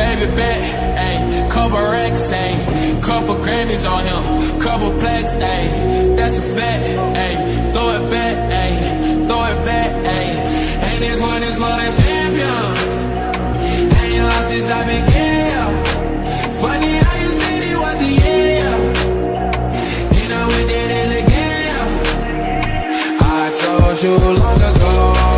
baby bet, ayy. Couple racks, ayy. Couple Grammys on him, couple plaques, ayy. That's a fact, ayy. Throw it back, ayy. Throw it back, ayy. And this one is for the champions. Ain't lost since I began. been Funny how you said it was a year. Then I went did it again. I told you long ago.